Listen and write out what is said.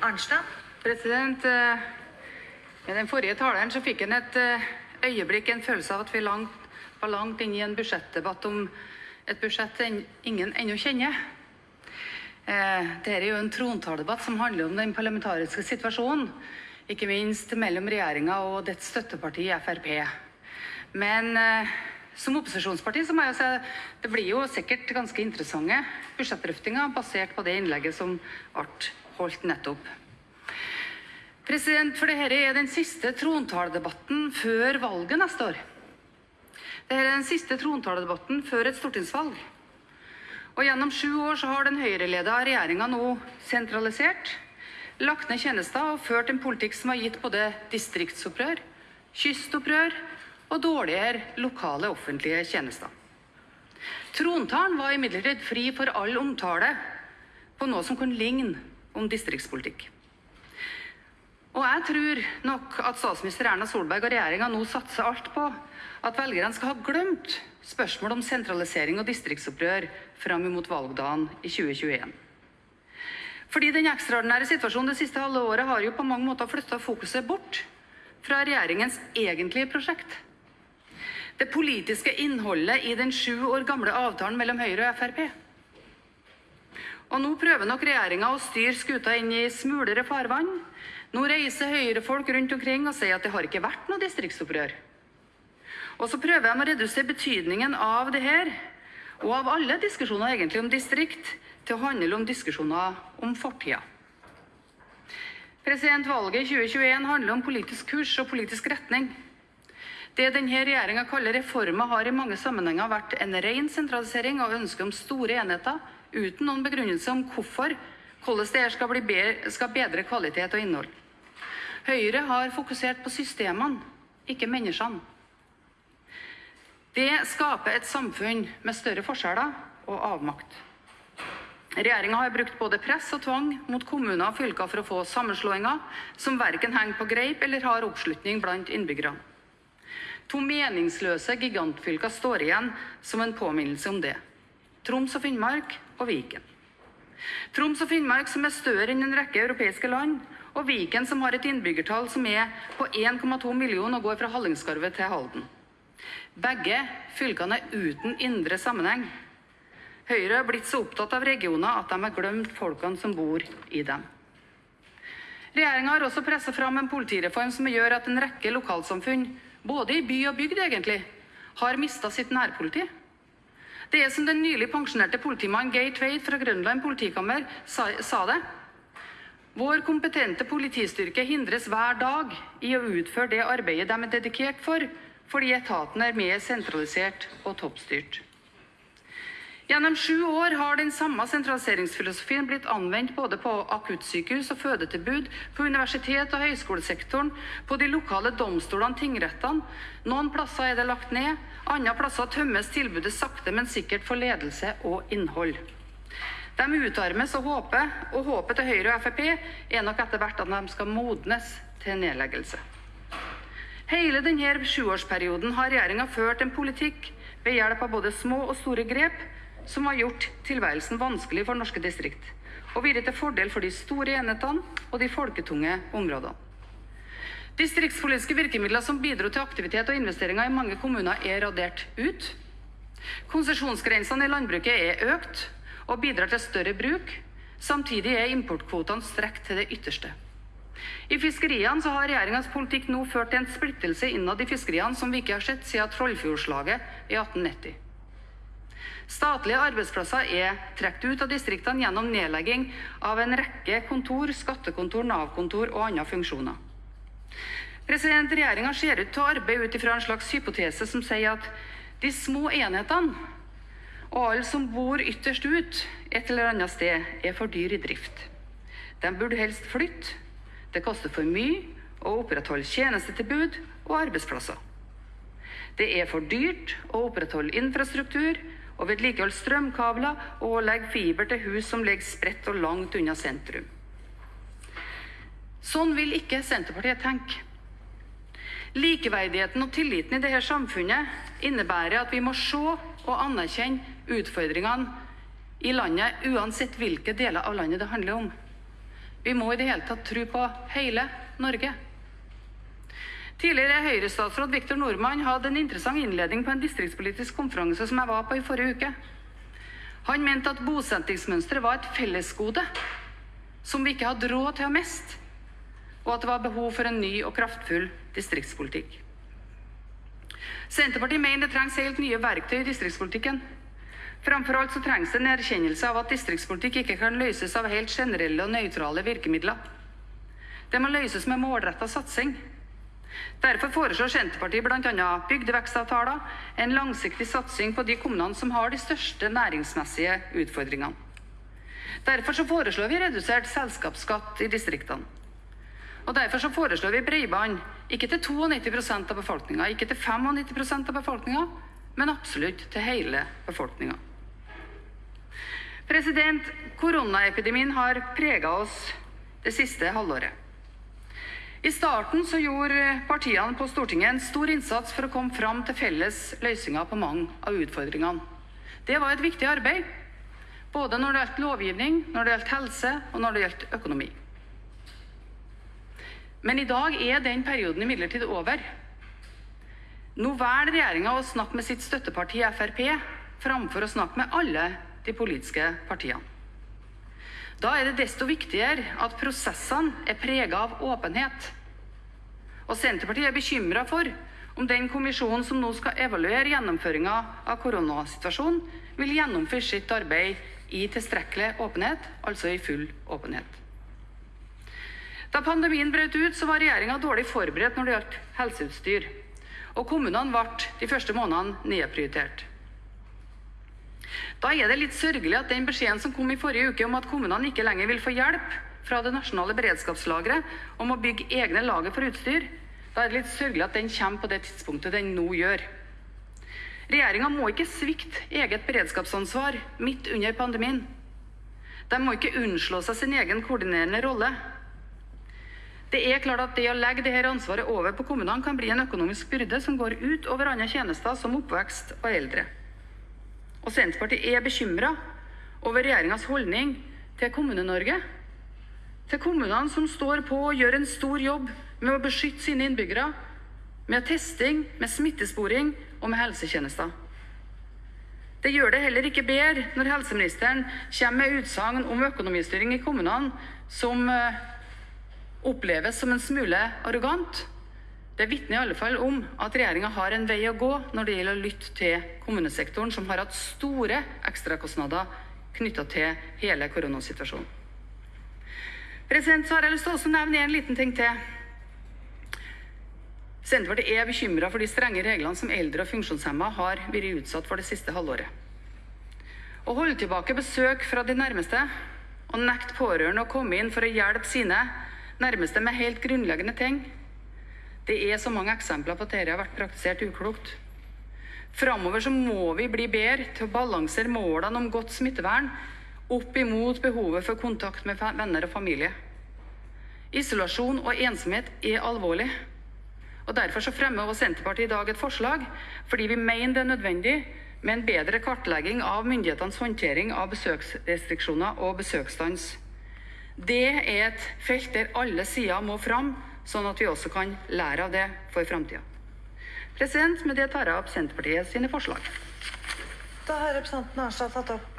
Arnstad. President, eh, med den forrige taleren så fikk en et eh, øyeblikk en følelse av at vi langt, var langt inne i en budsjettdebatt om et budsjett ingen ennå kjenner. Eh, Dette er jo en trontaledebatt som handler om den parlamentariske situasjonen, ikke minst mellom regjeringa og dets støtteparti Frp. Men som opposisjonsparti så må jeg si det blir jo sikkert ganske interessante budsjettdrøftinger basert på det innlegget som ble holdt nettopp. President, for dette er den siste trontaledebatten før valget neste år. Dette er den siste trontaledebatten før et stortingsvalg. Og gjennom sju år så har den høyreleda regjeringa nå sentralisert, lagt ned tjenester og ført en politikk som har gitt både distriktsopprør, kystopprør og dårligere lokale offentlige tjenester. Trontalen var imidlertid fri for all omtale på noe som kunne ligne om distriktspolitikk. Og jeg tror nok at statsminister Erna Solberg og regjeringa nå satser alt på at velgerne skal ha glemt spørsmål om sentralisering og distriktsopprør fram mot valgdagen i 2021. Fordi den ekstraordinære situasjonen det siste halve året har jo på mange måter flytta fokuset bort fra regjeringens egentlige prosjekt. Det politiske innholdet i den sju år gamle avtalen mellom Høyre og Frp. Og nå prøver nok regjeringa å styre skuta inn i smulere farvann. Nå reiser Høyre-folk rundt omkring og sier at det har ikke vært noe distriktsopprør. Og så prøver de å redusere betydningen av det her, og av alle diskusjoner egentlig om distrikt, til å handle om diskusjoner om fortida. Valget i 2021 handler om politisk kurs og politisk retning. Det denne regjeringa kaller reformer, har i mange sammenhenger vært en ren sentralisering og ønske om store enheter uten noen begrunnelse om hvorfor, hvordan det skal, bedre, skal bedre kvalitet og innhold. Høyre har fokusert på systemene, ikke menneskene. Det skaper et samfunn med større forskjeller og avmakt. Regjeringa har brukt både press og tvang mot kommuner og fylker for å få sammenslåinger som verken henger på greip eller har oppslutning blant innbyggerne. To meningsløse gigantfylker står igjen som en påminnelse om det. Troms og Finnmark og Viken. Troms og Finnmark som er større enn en rekke europeiske land, og Viken som har et innbyggertall som er på 1,2 millioner og går fra Hallingskarvet til Halden. Begge fylkene er uten indre sammenheng. Høyre har blitt så opptatt av regioner at de har glemt folkene som bor i dem. Regjeringa har også pressa fram en politireform som gjør at en rekke lokalsamfunn, både i by og bygd egentlig, har mista sitt nærpoliti. Det er som den nylig pensjonerte politimannen Geir Tveit fra Grønland politikammer sa, sa det. Vår kompetente politistyrke hindres hver dag i å utføre det arbeidet de er dedikert for, fordi etaten er mer sentralisert og toppstyrt. Gjennom sju år har den samme sentraliseringsfilosofien blitt anvendt både på akuttsykehus og fødetilbud, på universitet- og høyskolesektoren, på de lokale domstolene, tingrettene. Noen plasser er det lagt ned, andre plasser tømmes tilbudet sakte, men sikkert for ledelse og innhold. De utarmes og håper, og håpet til Høyre og Frp er nok etter hvert at de skal modnes til nedleggelse. Hele denne sjuårsperioden har regjeringa ført en politikk ved hjelp av både små og store grep som har gjort tilværelsen vanskelig for norske distrikt, og vært til fordel for de store enhetene og de folketunge områdene. Distriktspolitiske virkemidler som bidro til aktivitet og investeringer i mange kommuner, er radert ut. Konsesjonsgrensene i landbruket er økt og bidrar til større bruk. Samtidig er importkvotene strekt til det ytterste. I fiskeriene har regjeringas politikk nå ført til en splittelse innad i fiskeriene som vi ikke har sett siden Trollfjordslaget i 1890. Statlige arbeidsplasser er trukket ut av distriktene gjennom nedlegging av en rekke kontor, skattekontor, Nav-kontor og andre funksjoner. Regjeringa ser ut til å arbeide ut ifra en slags hypotese som sier at de små enhetene og alle som bor ytterst ut et eller annet sted, er for dyr i drift. De burde helst flytte. Det koster for mye å opprettholde tjenestetilbud og arbeidsplasser. Det er for dyrt å opprettholde infrastruktur og vedlikeholde strømkabler og legge fiber til hus som ligger spredt og langt unna sentrum. Sånn vil ikke Senterpartiet tenke. Likeverdigheten og tilliten i dette samfunnet innebærer at vi må se og anerkjenne utfordringene i landet, uansett hvilke deler av landet det handler om. Vi må i det hele tatt tro på hele Norge. Tidligere Høyre-statsråd Viktor Nordmann hadde en interessant innledning på en distriktspolitisk konferanse som jeg var på i forrige uke. Han mente at bosettingsmønsteret var et fellesgode som vi ikke hadde råd til å miste, og at det var behov for en ny og kraftfull distriktspolitikk. Senterpartiet mener det trengs helt nye verktøy i distriktspolitikken. Framfor alt så trengs det en erkjennelse av at distriktspolitikk ikke kan løses av helt generelle og nøytrale virkemidler. Det må løses med målretta satsing. Derfor foreslår Senterpartiet bl.a. bygdevekstavtaler, en langsiktig satsing på de kommunene som har de største næringsmessige utfordringene. Derfor foreslår vi redusert selskapsskatt i distriktene. Og Derfor foreslår vi bredbånd, ikke til 92% av befolkninga, ikke til 95% av befolkninga, men absolutt til hele befolkninga. Koronaepidemien har prega oss det siste halvåret. I starten så gjorde partiene på Stortinget en stor innsats for å komme fram til felles løsninger på mange av utfordringene. Det var et viktig arbeid, både når det gjaldt lovgivning, når det gjaldt helse og når det gjaldt økonomi. Men i dag er den perioden imidlertid over. Nå velger regjeringa å snakke med sitt støtteparti Frp framfor å snakke med alle de politiske partiene. Da er det desto viktigere at prosessene er prega av åpenhet. Og Senterpartiet er bekymra for om den kommisjonen som nå skal evaluere gjennomføringa av koronasituasjonen, vil gjennomføre sitt arbeid i tilstrekkelig åpenhet, altså i full åpenhet. Da pandemien brøt ut, så var regjeringa dårlig forberedt når det gjaldt helseutstyr. Og kommunene ble de første månedene nedprioritert. Da er det litt sørgelig at den beskjeden som kom i forrige uke om at kommunene ikke lenger vil få hjelp fra det nasjonale beredskapslageret om å bygge egne lager for utstyr, da er det litt sørgelig at den kommer på det tidspunktet den nå gjør. Regjeringa må ikke svikte eget beredskapsansvar midt under pandemien. De må ikke unnslå seg sin egen koordinerende rolle. Det er klart at det å legge dette ansvaret over på kommunene kan bli en økonomisk byrde som går ut over andre tjenester som oppvekst og eldre. Og Senterpartiet er bekymra over regjeringas holdning til Kommune-Norge. Til kommunene som står på og gjør en stor jobb med å beskytte sine innbyggere. Med testing, med smittesporing og med helsetjenester. Det gjør det heller ikke bedre når helseministeren kommer med utsagn om økonomistyring i kommunene som eh, oppleves som en smule arrogant. Det vitner i alle fall om at regjeringa har en vei å gå når det gjelder å lytte til kommunesektoren, som har hatt store ekstrakostnader knytta til hele koronasituasjonen. Så har jeg lyst til å nevne en liten ting til. Senterpartiet er bekymra for de strenge reglene som eldre og funksjonshemma har vært utsatt for det siste halvåret. Å holde tilbake besøk fra de nærmeste og nekte pårørende å komme inn for å hjelpe sine nærmeste med helt grunnleggende ting det er så mange eksempler på at dette har vært praktisert uklokt. Framover må vi bli bedre til å balansere målene om godt smittevern opp imot behovet for kontakt med venner og familie. Isolasjon og ensomhet er alvorlig. Og Derfor så fremmer også Senterpartiet i dag et forslag fordi vi mener det er nødvendig med en bedre kartlegging av myndighetenes håndtering av besøksrestriksjoner og besøksstans. Det er et felt der alle sider må fram sånn at vi også kan lære av det for framtida. Med det tar jeg opp Senterpartiet sine forslag. Da har representanten Arnstad tatt opp